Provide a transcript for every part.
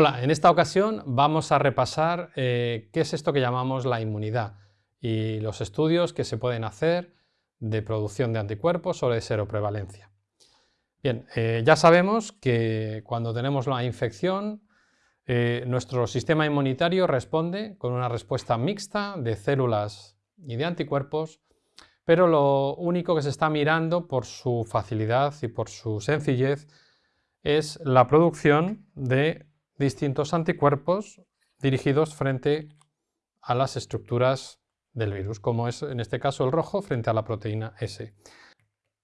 Hola, en esta ocasión vamos a repasar eh, qué es esto que llamamos la inmunidad y los estudios que se pueden hacer de producción de anticuerpos o de seroprevalencia. Bien, eh, ya sabemos que cuando tenemos la infección, eh, nuestro sistema inmunitario responde con una respuesta mixta de células y de anticuerpos, pero lo único que se está mirando por su facilidad y por su sencillez es la producción de distintos anticuerpos dirigidos frente a las estructuras del virus, como es en este caso el rojo frente a la proteína S.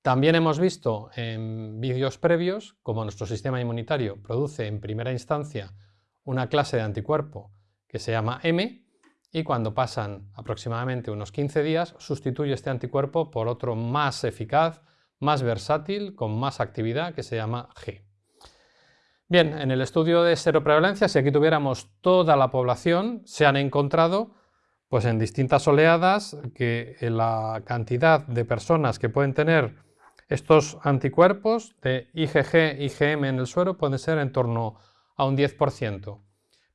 También hemos visto en vídeos previos cómo nuestro sistema inmunitario produce en primera instancia una clase de anticuerpo que se llama M y cuando pasan aproximadamente unos 15 días sustituye este anticuerpo por otro más eficaz, más versátil, con más actividad que se llama G. Bien, en el estudio de seroprevalencia, si aquí tuviéramos toda la población, se han encontrado pues en distintas oleadas que la cantidad de personas que pueden tener estos anticuerpos de IgG, IgM en el suero pueden ser en torno a un 10%.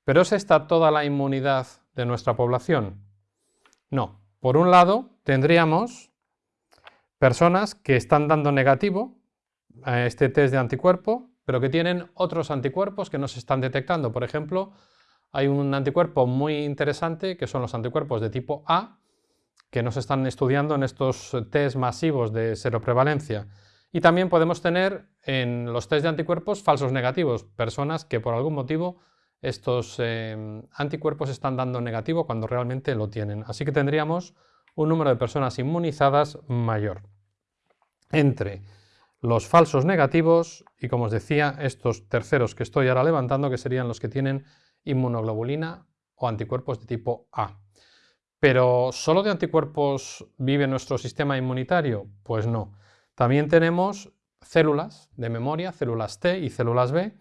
¿Pero es esta toda la inmunidad de nuestra población? No. Por un lado, tendríamos personas que están dando negativo a este test de anticuerpo pero que tienen otros anticuerpos que no se están detectando. Por ejemplo, hay un anticuerpo muy interesante que son los anticuerpos de tipo A, que no se están estudiando en estos test masivos de seroprevalencia. Y también podemos tener en los test de anticuerpos falsos negativos, personas que por algún motivo estos eh, anticuerpos están dando negativo cuando realmente lo tienen. Así que tendríamos un número de personas inmunizadas mayor. Entre los falsos negativos y, como os decía, estos terceros que estoy ahora levantando, que serían los que tienen inmunoglobulina o anticuerpos de tipo A. ¿Pero solo de anticuerpos vive nuestro sistema inmunitario? Pues no. También tenemos células de memoria, células T y células B,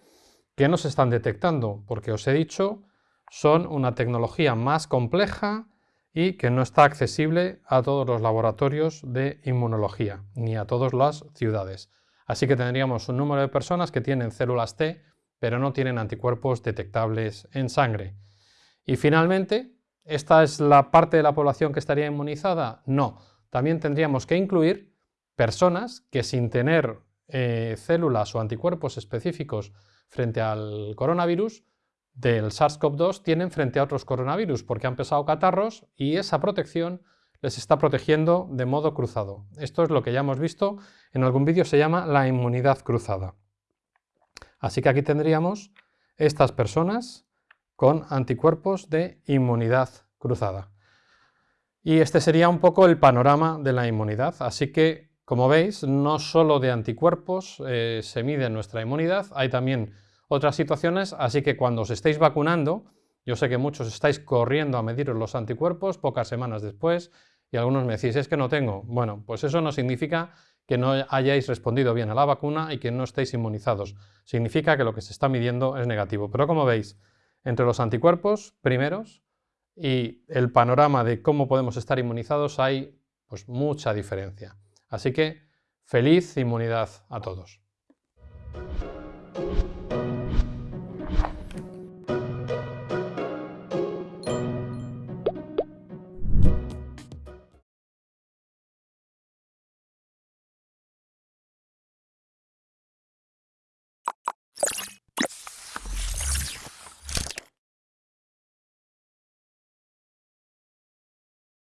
que no se están detectando, porque os he dicho, son una tecnología más compleja y que no está accesible a todos los laboratorios de inmunología, ni a todas las ciudades. Así que tendríamos un número de personas que tienen células T, pero no tienen anticuerpos detectables en sangre. Y finalmente, ¿esta es la parte de la población que estaría inmunizada? No. También tendríamos que incluir personas que sin tener eh, células o anticuerpos específicos frente al coronavirus, del SARS-CoV-2 tienen frente a otros coronavirus porque han pesado catarros y esa protección les está protegiendo de modo cruzado. Esto es lo que ya hemos visto, en algún vídeo se llama la inmunidad cruzada. Así que aquí tendríamos estas personas con anticuerpos de inmunidad cruzada. Y este sería un poco el panorama de la inmunidad. Así que, como veis, no solo de anticuerpos eh, se mide nuestra inmunidad, hay también otras situaciones, así que cuando os estéis vacunando, yo sé que muchos estáis corriendo a mediros los anticuerpos pocas semanas después y algunos me decís, es que no tengo. Bueno, pues eso no significa que no hayáis respondido bien a la vacuna y que no estéis inmunizados. Significa que lo que se está midiendo es negativo. Pero como veis, entre los anticuerpos primeros y el panorama de cómo podemos estar inmunizados hay pues, mucha diferencia. Así que feliz inmunidad a todos.